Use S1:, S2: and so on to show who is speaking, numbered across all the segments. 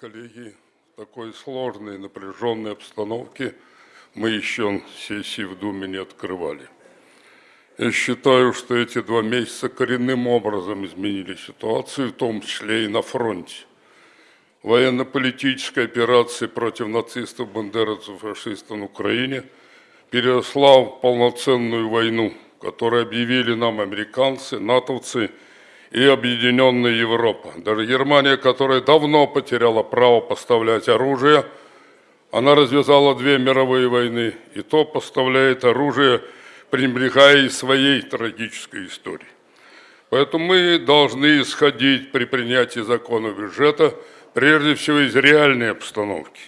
S1: коллеги, в такой сложной, напряженной обстановке мы еще сессии в Думе не открывали. Я считаю, что эти два месяца коренным образом изменили ситуацию, в том числе и на фронте. Военно-политическая операция против нацистов, бандеровцев, фашистов на Украине переросла в полноценную войну, которую объявили нам американцы, натовцы – и объединенная Европа. Даже Германия, которая давно потеряла право поставлять оружие, она развязала две мировые войны, и то поставляет оружие, пренебрегая своей трагической историей. Поэтому мы должны исходить при принятии закона бюджета прежде всего из реальной обстановки.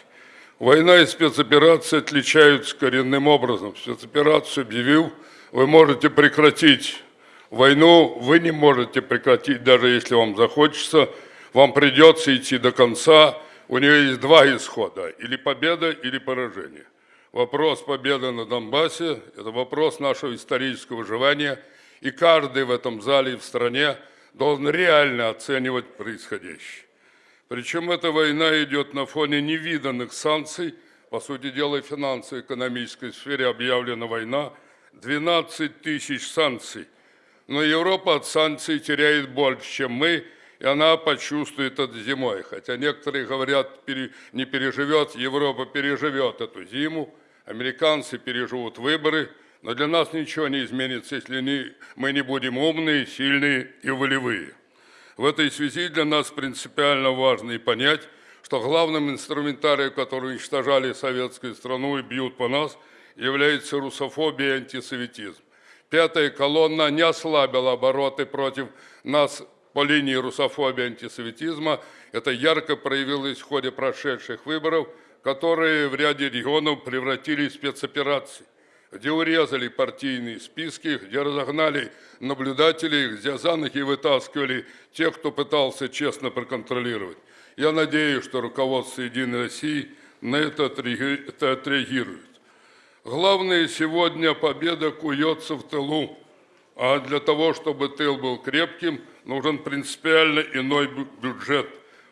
S1: Война и спецоперации отличаются коренным образом. Спецоперацию объявил, вы можете прекратить Войну вы не можете прекратить, даже если вам захочется. Вам придется идти до конца. У нее есть два исхода. Или победа, или поражение. Вопрос победы на Донбассе – это вопрос нашего исторического выживания. И каждый в этом зале и в стране должен реально оценивать происходящее. Причем эта война идет на фоне невиданных санкций. По сути дела, в финансово-экономической сфере объявлена война. 12 тысяч санкций – но Европа от санкций теряет больше, чем мы, и она почувствует это зимой. Хотя некоторые говорят, не переживет, Европа переживет эту зиму, американцы переживут выборы, но для нас ничего не изменится, если не, мы не будем умные, сильные и волевые. В этой связи для нас принципиально важно и понять, что главным инструментарием, который уничтожали советскую страну и бьют по нас, является русофобия и антисоветизм. Пятая колонна не ослабила обороты против нас по линии русофобии и антисоветизма. Это ярко проявилось в ходе прошедших выборов, которые в ряде регионов превратились в спецоперации, где урезали партийные списки, где разогнали наблюдателей, где за ноги вытаскивали тех, кто пытался честно проконтролировать. Я надеюсь, что руководство «Единой России» на это отреагирует. Главное сегодня победа куется в тылу, а для того, чтобы тыл был крепким, нужен принципиально иной бюджет.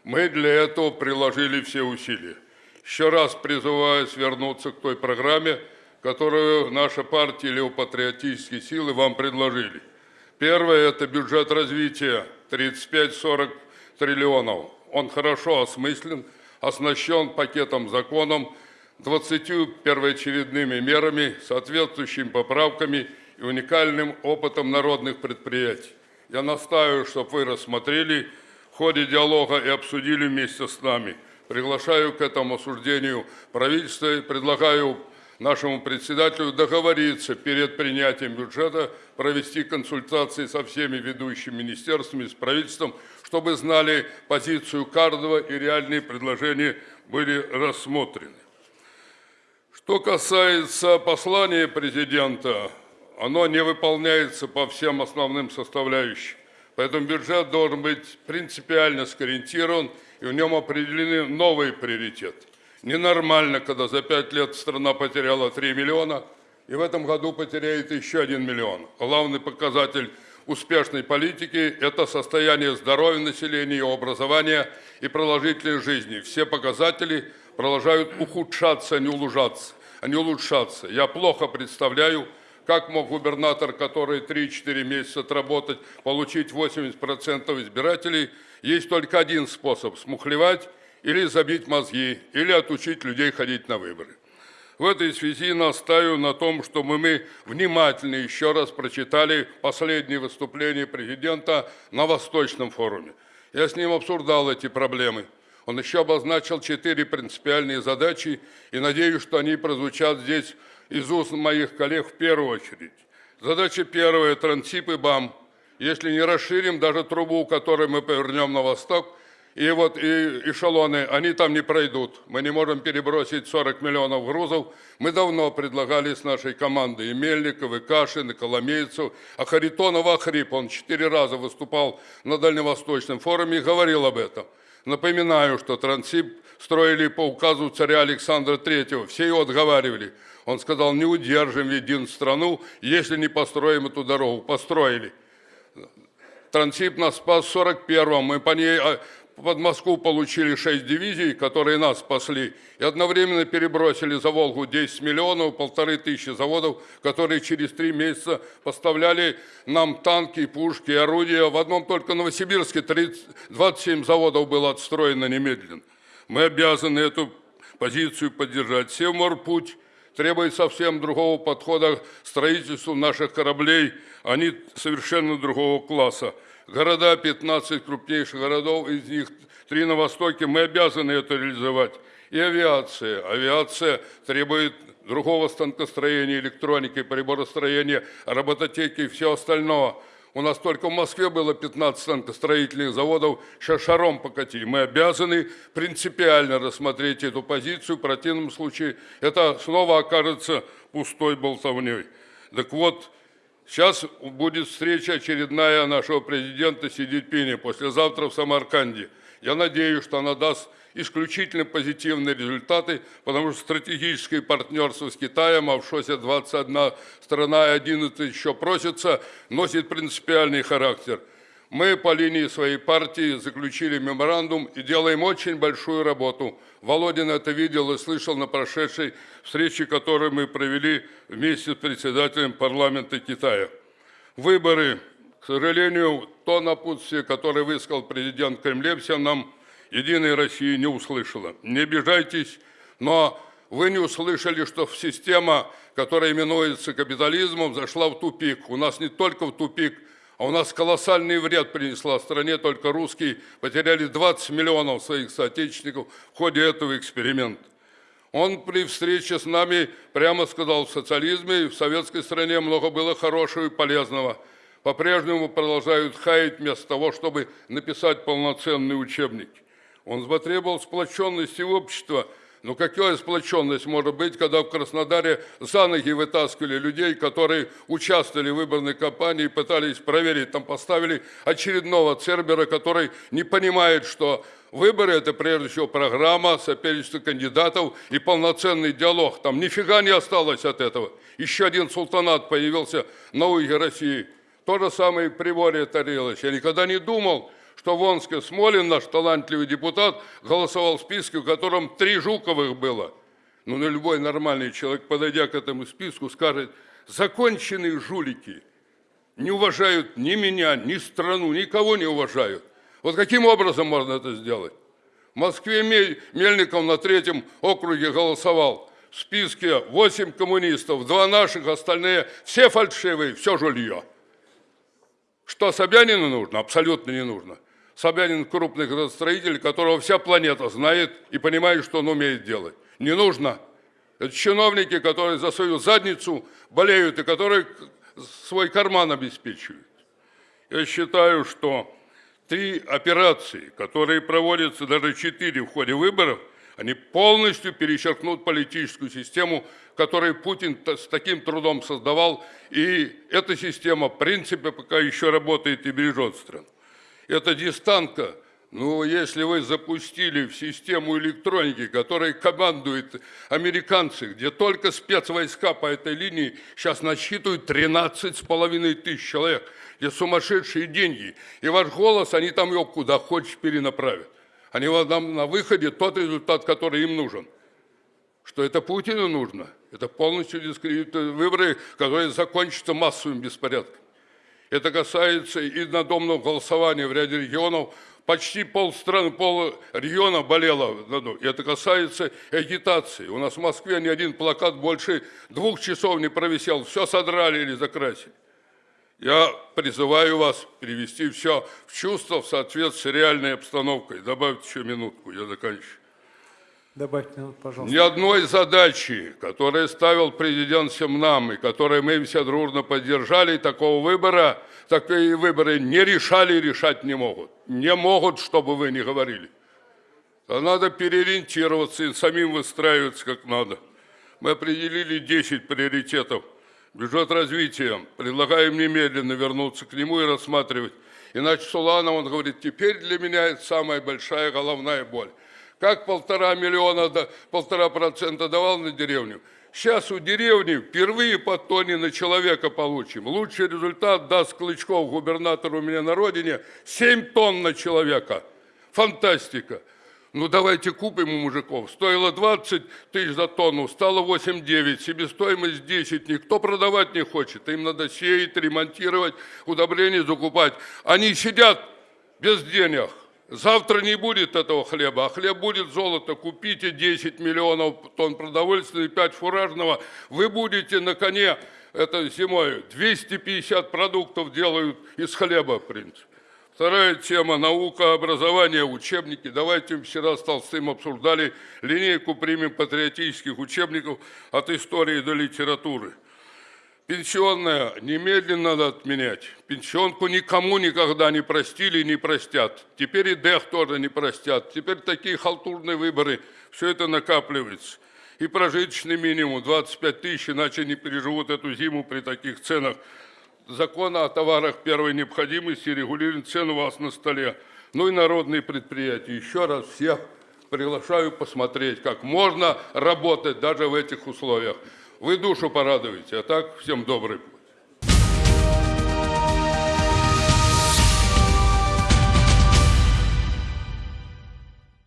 S1: Мы для этого приложили все усилия. Еще раз призываю свернуться к той программе, которую наша партия или патриотические силы вам предложили. Первое – это бюджет развития 35-40 триллионов. Он хорошо осмыслен, оснащен пакетом законом, 20 первоочередными мерами, соответствующими поправками и уникальным опытом народных предприятий. Я настаиваю, чтобы вы рассмотрели в ходе диалога и обсудили вместе с нами. Приглашаю к этому осуждению правительства и предлагаю нашему председателю договориться перед принятием бюджета, провести консультации со всеми ведущими министерствами, с правительством, чтобы знали позицию каждого и реальные предложения были рассмотрены. Что касается послания президента, оно не выполняется по всем основным составляющим. Поэтому бюджет должен быть принципиально скориентирован, и в нем определены новые приоритеты. Ненормально, когда за пять лет страна потеряла 3 миллиона, и в этом году потеряет еще 1 миллион. Главный показатель успешной политики – это состояние здоровья населения, и образования и продолжительной жизни. Все показатели продолжают ухудшаться, а не улучшаться не улучшаться. Я плохо представляю, как мог губернатор, который 3-4 месяца отработать, получить 80% избирателей. Есть только один способ – смухлевать или забить мозги, или отучить людей ходить на выборы. В этой связи настаиваю на том, чтобы мы внимательно еще раз прочитали последнее выступление президента на Восточном форуме. Я с ним обсуждал эти проблемы – он еще обозначил четыре принципиальные задачи, и надеюсь, что они прозвучат здесь из уст моих коллег в первую очередь. Задача первая – Трансип и БАМ. Если не расширим даже трубу, которую мы повернем на восток, и вот и эшелоны, они там не пройдут. Мы не можем перебросить 40 миллионов грузов. Мы давно предлагали с нашей командой и Мельников, и Кашин, и Коломейцев. А Харитонов Ахрип, он четыре раза выступал на Дальневосточном форуме и говорил об этом. Напоминаю, что Трансип строили по указу царя Александра III. Все его отговаривали. Он сказал, не удержим единую страну, если не построим эту дорогу. Построили. Трансип нас спас в 41-м. Мы по ней а, под Москву получили 6 дивизий, которые нас спасли, и одновременно перебросили за Волгу 10 миллионов, полторы тысячи заводов, которые через три месяца поставляли нам танки, пушки, орудия. В одном только Новосибирске 30, 27 заводов было отстроено немедленно. Мы обязаны эту позицию поддержать. Севморпуть требует совсем другого подхода к строительству наших кораблей. Они совершенно другого класса. Города, 15 крупнейших городов, из них три на востоке, мы обязаны это реализовать. И авиация. Авиация требует другого станкостроения, электроники, приборостроения, робототеки и все остальное. У нас только в Москве было 15 станкостроительных заводов, сейчас шаром покати. Мы обязаны принципиально рассмотреть эту позицию, в противном случае это снова окажется пустой болтовней. Так вот, сейчас будет встреча очередная нашего президента Си Цзиньпиня послезавтра в Самарканде. Я надеюсь, что она даст исключительно позитивные результаты, потому что стратегическое партнерство с Китаем, а в ШОСе 21 страна и 11 еще просится, носит принципиальный характер. Мы по линии своей партии заключили меморандум и делаем очень большую работу. Володин это видел и слышал на прошедшей встрече, которую мы провели вместе с председателем парламента Китая. Выборы, к сожалению, то напутствие, которое высказал президент Кремлев всем нам, Единая Россия не услышала. Не обижайтесь, но вы не услышали, что система, которая именуется капитализмом, зашла в тупик. У нас не только в тупик, а у нас колоссальный вред принесла стране, только русские потеряли 20 миллионов своих соотечественников в ходе этого эксперимента. Он при встрече с нами прямо сказал, в социализме в советской стране много было хорошего и полезного. По-прежнему продолжают хаять вместо того, чтобы написать полноценные учебники. Он потребовал сплоченности общества. Но какая сплоченность может быть, когда в Краснодаре за ноги вытаскивали людей, которые участвовали в выборной кампании пытались проверить, там поставили очередного цербера, который не понимает, что выборы – это прежде всего программа, соперничество кандидатов и полноценный диалог. Там нифига не осталось от этого. Еще один султанат появился на юге России. То же самое и при Воре Тарелович. Я никогда не думал, что в Омске Смолин, наш талантливый депутат, голосовал в списке, в котором три Жуковых было. Ну, любой нормальный человек, подойдя к этому списку, скажет, законченные жулики не уважают ни меня, ни страну, никого не уважают. Вот каким образом можно это сделать? В Москве Мельников на третьем округе голосовал. В списке 8 коммунистов, два наших, остальные все фальшивые, все жулье. Что Собянину нужно? Абсолютно не нужно. Собянин крупный градостроитель, которого вся планета знает и понимает, что он умеет делать. Не нужно. Это чиновники, которые за свою задницу болеют и которые свой карман обеспечивают. Я считаю, что три операции, которые проводятся, даже четыре в ходе выборов, они полностью перечеркнут политическую систему, которую Путин с таким трудом создавал, и эта система, в принципе, пока еще работает и бережет страну это дистанка. Ну, если вы запустили в систему электроники, которой командуют американцы, где только спецвойска по этой линии сейчас насчитывают 13 с половиной тысяч человек, где сумасшедшие деньги, и ваш голос, они там его куда хочешь перенаправят. Они вам на выходе тот результат, который им нужен. Что это Путину нужно? Это полностью дискредитуют выборы, которые закончатся массовым беспорядком. Это касается и надомного голосования в ряде регионов. Почти полстраны, пол региона болело. Это касается агитации. У нас в Москве ни один плакат больше двух часов не провисел. Все содрали или закрасили. Я призываю вас привести все в чувство в соответствии с реальной обстановкой. Добавьте еще минутку, я заканчиваю.
S2: Добавьте пожалуйста.
S1: Ни одной задачи, которую ставил президент всем нам, и которую мы все дружно поддержали, такого выбора, такие выборы не решали и решать не могут. Не могут, чтобы вы не говорили. А надо переориентироваться и самим выстраиваться как надо. Мы определили 10 приоритетов. Бюджет развития. Предлагаем немедленно вернуться к нему и рассматривать. Иначе Суланов, он говорит, теперь для меня это самая большая головная боль. Как полтора миллиона, полтора процента давал на деревню? Сейчас у деревни впервые по тоне на человека получим. Лучший результат даст Клычков, губернатор у меня на родине, 7 тонн на человека. Фантастика. Ну давайте купим у мужиков. Стоило 20 тысяч за тонну, стало 8-9, себестоимость 10. Никто продавать не хочет. Им надо сеять, ремонтировать, удобрения закупать. Они сидят без денег. Завтра не будет этого хлеба, а хлеб будет золото. Купите 10 миллионов тонн продовольствия и 5 фуражного. Вы будете на коне это зимой. 250 продуктов делают из хлеба, в принципе. Вторая тема – наука, образование, учебники. Давайте вчера с Толстым обсуждали линейку примем патриотических учебников от истории до литературы. Пенсионная немедленно надо отменять. Пенсионку никому никогда не простили и не простят. Теперь и ДЭХ тоже не простят. Теперь такие халтурные выборы. Все это накапливается. И прожиточный минимум 25 тысяч, иначе не переживут эту зиму при таких ценах. Закон о товарах первой необходимости регулирует цену у вас на столе. Ну и народные предприятия. Еще раз всех приглашаю посмотреть, как можно работать даже в этих условиях. Вы душу порадуете, а так всем добрый путь.